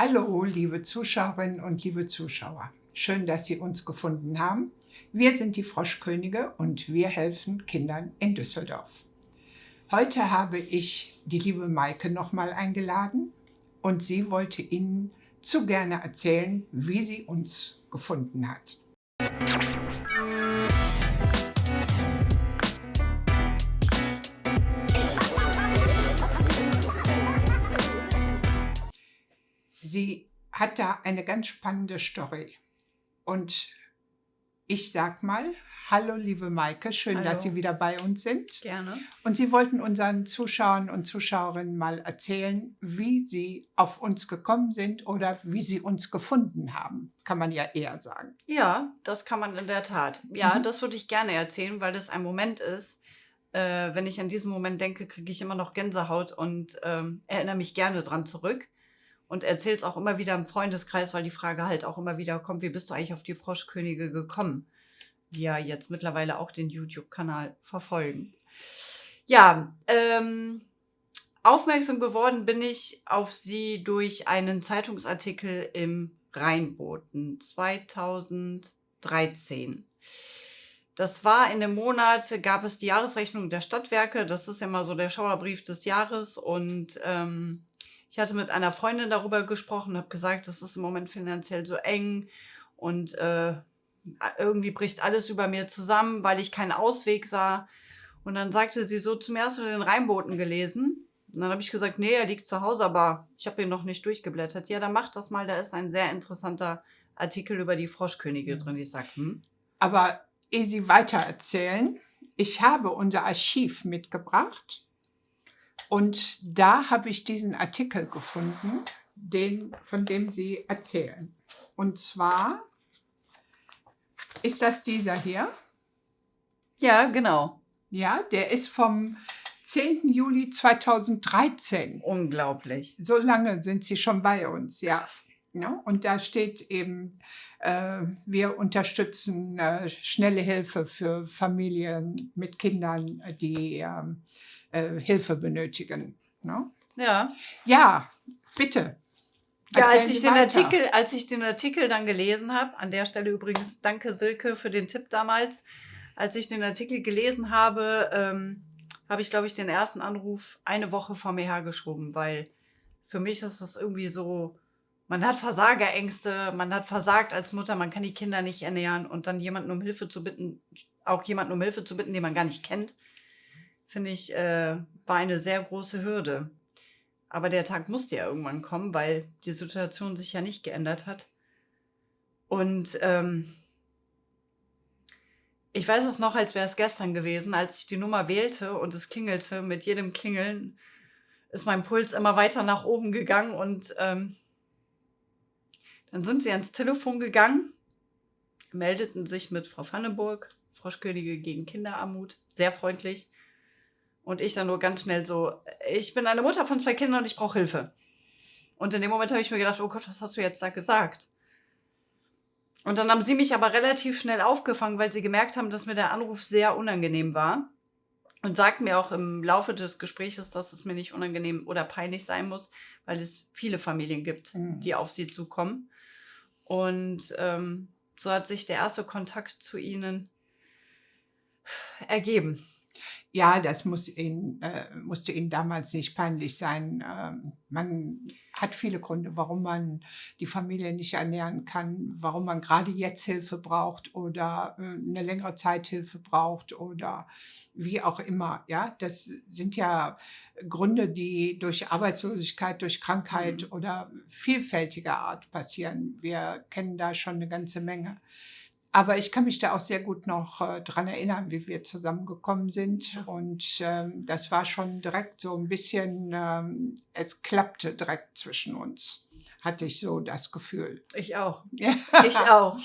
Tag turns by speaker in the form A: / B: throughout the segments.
A: Hallo, liebe Zuschauerinnen und liebe Zuschauer. Schön, dass Sie uns gefunden haben. Wir sind die Froschkönige und wir helfen Kindern in Düsseldorf. Heute habe ich die liebe Maike nochmal eingeladen und sie wollte Ihnen zu gerne erzählen, wie sie uns gefunden hat. Sie hat da eine ganz spannende Story. Und ich sag mal, hallo liebe Maike, schön,
B: Hallo.
A: dass Sie wieder bei uns sind.
B: Gerne.
A: Und Sie wollten unseren Zuschauern und Zuschauerinnen mal erzählen, wie Sie auf uns gekommen sind oder wie Sie uns gefunden haben, kann man ja eher sagen.
B: Ja, das kann man in der Tat. Ja,
A: Mhm.
B: das würde ich gerne erzählen, weil das ein Moment ist. Äh, wenn ich an diesen Moment denke, kriege ich immer noch Gänsehaut und ähm, erinnere mich gerne dran zurück. Und erzähle es auch immer wieder im Freundeskreis, weil die Frage halt auch immer wieder kommt, wie bist du eigentlich auf die Froschkönige gekommen? Die ja jetzt mittlerweile auch den YouTube-Kanal verfolgen. Ja, ähm, aufmerksam geworden bin ich auf sie durch einen Zeitungsartikel im Rheinboten 2013. Das war in dem Monat, gab es die Jahresrechnung der Stadtwerke. Das ist ja immer so der Schauerbrief des Jahres. Und ähm, ich hatte mit einer Freundin darüber gesprochen, habe gesagt, das ist im Moment finanziell so eng und äh, irgendwie bricht alles über mir zusammen, weil ich keinen Ausweg sah. Und dann sagte sie so, zum ersten den Rheinboten gelesen. Und dann habe ich gesagt, nee, er liegt zu Hause, aber ich habe ihn noch nicht durchgeblättert. Ja, dann mach das mal, da ist ein sehr interessanter Artikel über die Froschkönige
A: Mhm.
B: drin. Ich sage, hm,
A: Aber ehe Sie weitererzählen, ich habe unser Archiv mitgebracht und da habe ich diesen Artikel gefunden, den, von dem Sie erzählen. Und zwar ist das dieser hier.
B: ja, genau.
A: Ja, der ist vom 10. Juli 2013.
B: Unglaublich.
A: So lange sind Sie schon bei uns, ja. Ja, und da steht eben, äh, wir unterstützen äh, schnelle Hilfe für Familien mit Kindern, äh, die ähm, äh, Hilfe benötigen. Ne?
B: Ja.
A: Ja, bitte.
B: Ja, als ich, den
A: weiter.
B: Artikel, als ich den Artikel dann gelesen habe, an der Stelle übrigens danke Silke für den Tipp damals, als ich den Artikel gelesen habe, ähm, habe ich, glaube ich, den ersten Anruf eine Woche vor mir hergeschoben, weil für mich ist das irgendwie so, man hat Versagerängste, man hat versagt als Mutter, man kann die Kinder nicht ernähren und dann jemanden um Hilfe zu bitten, auch jemanden um Hilfe zu bitten, den man gar nicht kennt, finde ich, äh, war eine sehr große Hürde. Aber der Tag musste ja irgendwann kommen, weil die Situation sich ja nicht geändert hat. Und ähm, ich weiß es noch, als wäre es gestern gewesen, als ich die Nummer wählte und es klingelte. Mit jedem Klingeln ist mein Puls immer weiter nach oben gegangen und ähm, dann sind sie ans Telefon gegangen, meldeten sich mit Frau Vandenburg, Froschkönige gegen Kinderarmut, sehr freundlich. Und ich dann nur ganz schnell so, ich bin eine Mutter von zwei Kindern und ich brauche Hilfe. Und in dem Moment habe ich mir gedacht, oh Gott, was hast du jetzt da gesagt? Und dann haben sie mich aber relativ schnell aufgefangen, weil sie gemerkt haben, dass mir der Anruf sehr unangenehm war. Und sagten mir auch im Laufe des Gesprächs, dass es mir nicht unangenehm oder peinlich sein muss, weil es viele Familien gibt,
A: Mhm.
B: die auf sie zukommen. Und ähm, so hat sich der erste Kontakt zu ihnen ergeben.
A: Ja, das muss Ihnen, äh, musste Ihnen damals nicht peinlich sein. Ähm, man hat viele Gründe, warum man die Familie nicht ernähren kann, warum man gerade jetzt Hilfe braucht oder äh, eine längere Zeit Hilfe braucht oder wie auch immer. Ja, das sind ja Gründe, die durch Arbeitslosigkeit, durch Krankheit
B: Mhm.
A: oder vielfältiger Art passieren. Wir kennen da schon eine ganze Menge. Aber ich kann mich da auch sehr gut noch äh, dran erinnern, wie wir zusammengekommen sind. Und ähm, das war schon direkt so ein bisschen, ähm, es klappte direkt zwischen uns, hatte ich so das Gefühl.
B: Ich auch.
A: Ja.
B: Ich auch.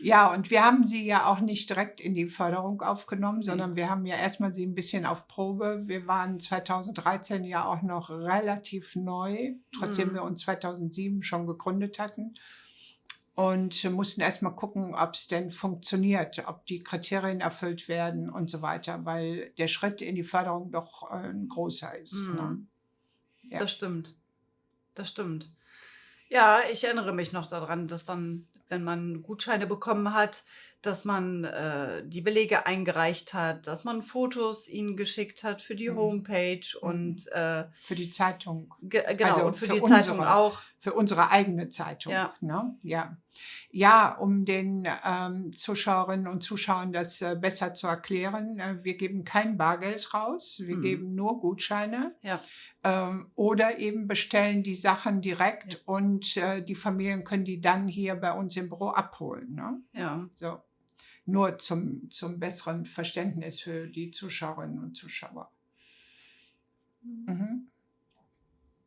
A: Ja, und wir haben sie ja auch nicht direkt in die Förderung aufgenommen,
B: Nee.
A: sondern wir haben ja erstmal sie ein bisschen auf Probe. Wir waren 2013 ja auch noch relativ neu, trotzdem
B: Mhm.
A: wir uns 2007 schon gegründet hatten. Und mussten erstmal gucken, ob es denn funktioniert, ob die Kriterien erfüllt werden und so weiter, weil der Schritt in die Förderung doch äh, ein großer ist. Ne?
B: Mhm.
A: Ja.
B: Das stimmt. Das stimmt. Ja, ich erinnere mich noch daran, dass dann, wenn man Gutscheine bekommen hat, dass man, äh, die Belege eingereicht hat, dass man Fotos ihnen geschickt hat für die
A: Mhm.
B: Homepage
A: Mhm.
B: und, äh
A: Für die Zeitung.
B: Ge genau,
A: Also
B: und für
A: für
B: die Zeitung
A: unsere
B: auch.
A: für unsere eigene Zeitung,
B: Ja.
A: ne? Ja. Ja, um den, ähm, Zuschauerinnen und Zuschauern das, äh, besser zu erklären, äh, wir geben kein Bargeld raus, wir
B: Mhm.
A: geben nur Gutscheine,
B: Ja.
A: ähm, oder eben bestellen die Sachen
B: Ja.
A: direkt und, äh, die Familien können die dann hier bei uns im Büro abholen, ne?
B: Ja.
A: So. Nur zum zum besseren Verständnis für die Zuschauerinnen und Zuschauer. Mhm.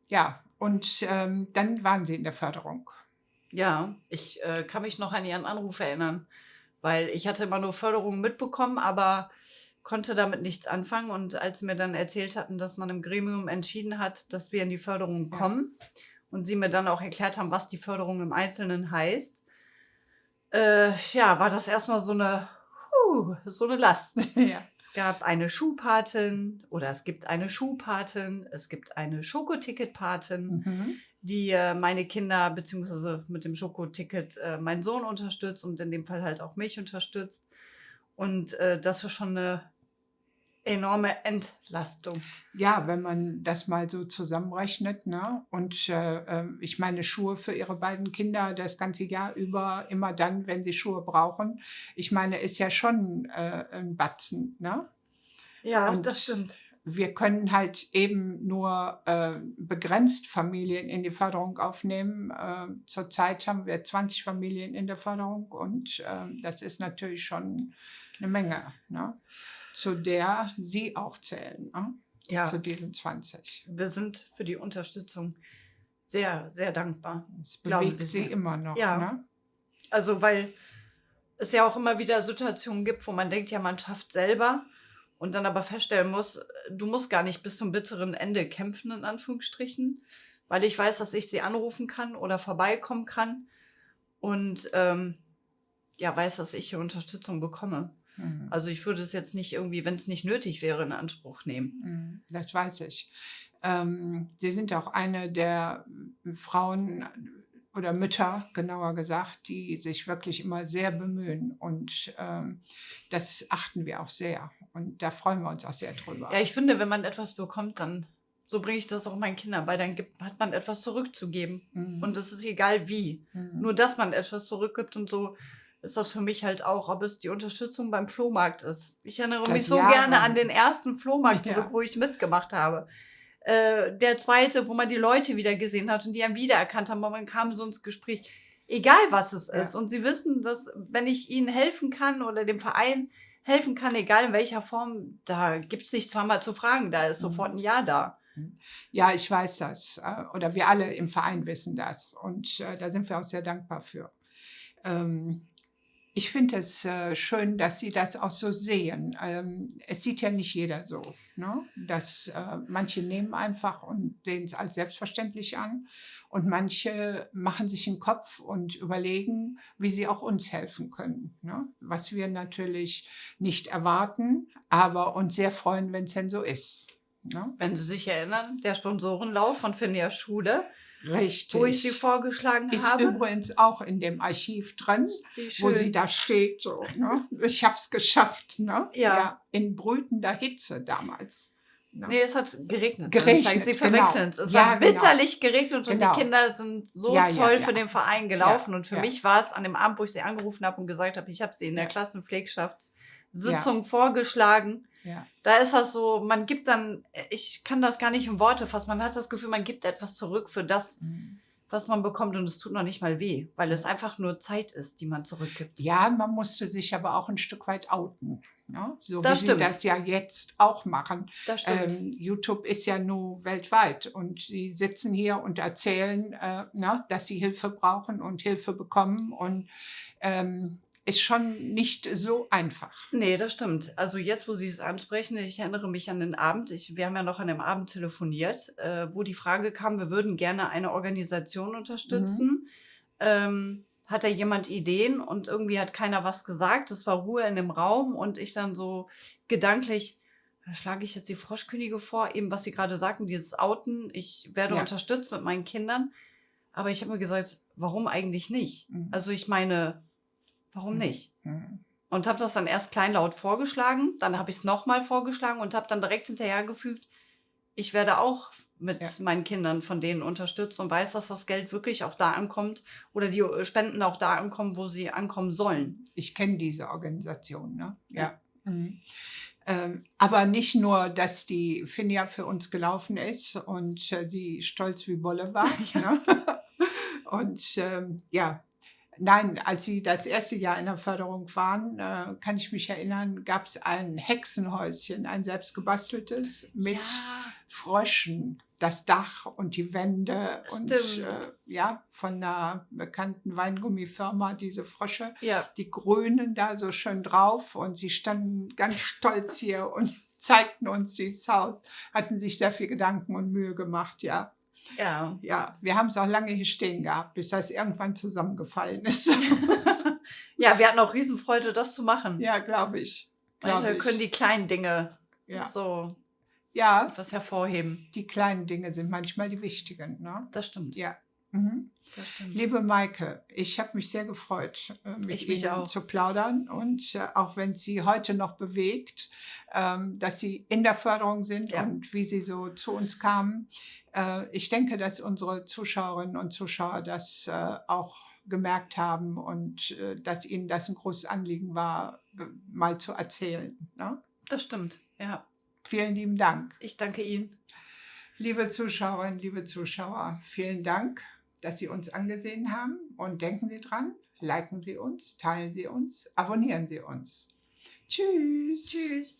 A: Ja, und, ähm, dann waren Sie in der Förderung.
B: Ja, ich, äh, kann mich noch an Ihren Anruf erinnern, weil ich hatte immer nur Förderung mitbekommen, aber konnte damit nichts anfangen. Und als Sie mir dann erzählt hatten, dass man im Gremium entschieden hat, dass wir in die Förderung
A: Ja.
B: kommen und Sie mir dann auch erklärt haben, was die Förderung im Einzelnen heißt, äh, ja, war das erst mal so 'ne hu, so 'ne Last.
A: Ja.
B: Es gab eine Schuhpatin oder es gibt eine Schuhpatin, es gibt eine Schokoticketpatin,
A: Mhm.
B: die, äh, meine Kinder beziehungsweise mit dem Schokoticket, äh, meinen Sohn unterstützt und in dem Fall halt auch mich unterstützt. Und, äh, das ist schon 'ne enorme Entlastung.
A: Ja, wenn man das mal so zusammenrechnet, ne? Und, äh, ähm, ich meine, Schuhe für Ihre beiden Kinder das ganze Jahr über, immer dann, wenn sie Schuhe brauchen. Ich meine, ist ja schon, äh, 'n Batzen, ne?
B: Ja, das
A: Und
B: stimmt.
A: Wir können halt eben nur, äh, begrenzt Familien in die Förderung aufnehmen. Äh, zurzeit haben wir 20 Familien in der Förderung und, ähm, das ist natürlich schon 'ne Menge, ne? Zu der Sie auch zählen, ne? Zu
B: Ja.
A: diesen 20.
B: Wir sind für die Unterstützung sehr, sehr dankbar.
A: Es
B: Glauben
A: bewegt
B: Sie
A: Sie immer noch,
B: Ja.
A: ne?
B: Also, weil es ja auch immer wieder Situationen gibt, wo man denkt, ja, man schafft selber und dann aber feststellen muss, du musst gar nicht bis zum bitteren Ende kämpfen in Anführungsstrichen, weil ich weiß, dass ich sie anrufen kann oder vorbeikommen kann und, ähm, ja, weiß, dass ich hier Unterstützung bekomme.
A: Mhm.
B: Also, ich würde es jetzt nicht irgendwie, wenn's nicht nötig wäre, in Anspruch nehmen.
A: Mhm, das weiß ich. Ähm, Sie sind auch eine der Frauen oder Mütter, genauer gesagt, die sich wirklich immer sehr bemühen und, ähm, das achten wir auch sehr und da freuen wir uns auch sehr drüber.
B: Ja, ich finde, wenn man etwas bekommt, dann so bringe ich das auch meinen Kindern bei, dann gibt hat man etwas zurückzugeben
A: Mhm.
B: und es ist egal wie.
A: Mhm.
B: Nur, dass man etwas zurückgibt und so ist das für mich halt auch, ob es die Unterstützung beim Flohmarkt ist. Ich erinnere
A: Seit
B: mich so gerne an den ersten Flohmarkt zurück,
A: Ja.
B: wo ich mitgemacht habe. Äh, der 2., wo man die Leute wieder gesehen hat und die einen wiedererkannt haben, und man kam so ins Gespräch, egal was es ist.
A: Ja.
B: Und sie wissen, dass wenn ich ihnen helfen kann oder dem Verein helfen kann, egal in welcher Form, da gibt's nicht zweimal zu fragen, da ist sofort
A: Mhm.
B: 'n Ja da.
A: Mhm. Ja, ich weiß das, äh, oder wir alle im Verein wissen das und, äh, da sind wir auch sehr dankbar für. Ähm, ich finde es, äh, schön, dass Sie das auch so sehen. Ähm, es sieht ja nicht jeder so, ne? Dass, äh, manche nehmen einfach und sehen's als selbstverständlich an und manche machen sich 'n Kopf und überlegen, wie sie auch uns helfen können, ne? Was wir natürlich nicht erwarten, aber uns sehr freuen, wenn's denn so ist, ne?
B: Wenn Sie sich erinnern, der Sponsorenlauf von Finja Schule, wo ich sie
A: Richtig.
B: vorgeschlagen
A: Ist
B: habe.
A: übrigens auch in dem Archiv drin, wo sie da steht so, ne? Ich habe es geschafft, ne?
B: Ja.
A: Ja, in brütender Hitze damals, ne?
B: Ne, es hat geregnet.
A: Geregnet,
B: Dann Sie
A: genau.
B: verwechseln's. Es
A: Ja,
B: hat
A: genau.
B: bitterlich geregnet und
A: Genau.
B: die Kinder sind so
A: Ja, ja,
B: toll
A: ja.
B: für den Verein
A: Ja,
B: gelaufen. Und für
A: ja.
B: mich war es an dem Abend, wo ich sie angerufen habe und gesagt habe, ich habe sie in der
A: Ja.
B: Klassenpflegschaftssitzung vorgeschlagen.
A: Ja.
B: Da ist das so, man gibt dann ich kann das gar nicht in Worte fassen. Man hat das Gefühl, man gibt etwas zurück für das,
A: Mhm.
B: was man bekommt und es tut noch nicht mal weh, weil es einfach nur Zeit ist, die man zurückgibt.
A: Ja, man musste sich aber auch 'n Stück weit outen, ne? So
B: Das
A: wie Sie
B: stimmt.
A: das ja jetzt auch machen.
B: Das stimmt.
A: Ähm, YouTube ist ja nun weltweit und Sie sitzen hier und erzählen, äh, ne, dass Sie Hilfe brauchen und Hilfe bekommen und, ähm, ist schon nicht so einfach.
B: Ne, das stimmt. Also, jetzt, wo Sie es ansprechen, ich erinnere mich an den Abend. Ich wir haben ja noch an dem Abend telefoniert, äh, wo die Frage kam, wir würden gerne eine Organisation
A: Mhm.
B: unterstützen. Ähm, hat da jemand Ideen? Und irgendwie hat keiner was gesagt. Es war Ruhe in dem Raum und ich dann so gedanklich: „Da schlage ich jetzt die Froschkönige vor“, eben was Sie grade sagten, dieses Outen. Ich werde
A: Ja.
B: unterstützt mit meinen Kindern. Aber ich habe mir gesagt, warum eigentlich nicht?
A: Mhm.
B: Also ich meine, warum
A: Mhm.
B: nicht?
A: Mhm.
B: Und habe das dann erst kleinlaut vorgeschlagen, dann habe ich es nochmal vorgeschlagen und habe dann direkt hinterhergefügt, ich werde auch mit
A: Ja.
B: meinen Kindern von denen unterstützt und weiß, dass das Geld wirklich auch da ankommt oder die äh, Spenden auch da ankommen, wo sie ankommen sollen.
A: Ich kenne diese Organisation, ne?
B: Ja.
A: Ja. Mhm. Ähm, aber nicht nur, dass die Finja für uns gelaufen ist und äh, sie stolz wie Bolle war. ne? Und ähm, ja, nein, als sie das erste Jahr in der Förderung waren, äh, kann ich mich erinnern, gab es ein Hexenhäuschen, ein selbstgebasteltes mit
B: Ja,
A: Fröschen, das Dach und die Wände und
B: Stimmt.
A: äh, ja, von einer bekannten Weingummifirma diese Frösche
B: ja,
A: die Grünen da so schön drauf und sie standen ganz stolz hier und zeigten uns dieses Haus, hatten sich sehr viel Gedanken und Mühe gemacht, ja.
B: Ja.
A: Ja, wir haben es auch lange hier stehen gehabt, bis das irgendwann zusammengefallen ist.
B: ja, wir hatten auch Riesenfreude, das zu machen.
A: ja, glaube ich. Glaub
B: wir
A: ich.
B: können die kleinen Dinge
A: Ja.
B: so
A: ja,
B: etwas hervorheben.
A: die kleinen Dinge sind manchmal die wichtigen. Ne?
B: Das stimmt.
A: Ja. Mhm.
B: Das stimmt.
A: Liebe Maike, ich habe mich sehr gefreut, äh, mit
B: Ich
A: Ihnen zu plaudern. Und äh, auch wenn es Sie heute noch bewegt, ähm, dass Sie in der Förderung sind
B: Ja.
A: und wie Sie so zu uns kamen. Äh, ich denke, dass unsere Zuschauerinnen und Zuschauer das auch gemerkt haben und dass Ihnen das ein großes Anliegen war, mal zu erzählen. Ne?
B: Das stimmt. Ja.
A: Vielen lieben Dank.
B: Ich danke Ihnen.
A: Liebe Zuschauerinnen, liebe Zuschauer, vielen Dank, dass Sie uns angesehen haben und denken Sie dran, liken Sie uns, teilen Sie uns, abonnieren Sie uns. Tschüss.
B: Tschüss.